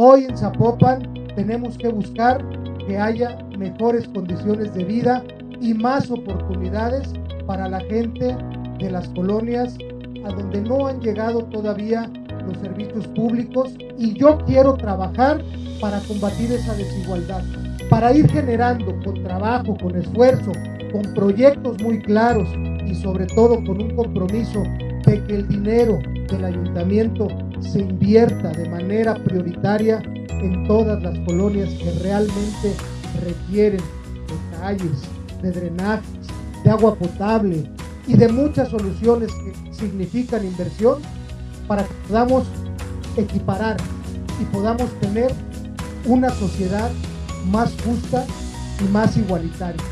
Hoy en Zapopan tenemos que buscar que haya mejores condiciones de vida y más oportunidades para la gente de las colonias a donde no han llegado todavía los servicios públicos. Y yo quiero trabajar para combatir esa desigualdad, para ir generando con trabajo, con esfuerzo, con proyectos muy claros y sobre todo con un compromiso de que el dinero del ayuntamiento se invierta de manera prioritaria en todas las colonias que realmente requieren de calles, de drenajes, de agua potable y de muchas soluciones que significan inversión para que podamos equiparar y podamos tener una sociedad más justa y más igualitaria.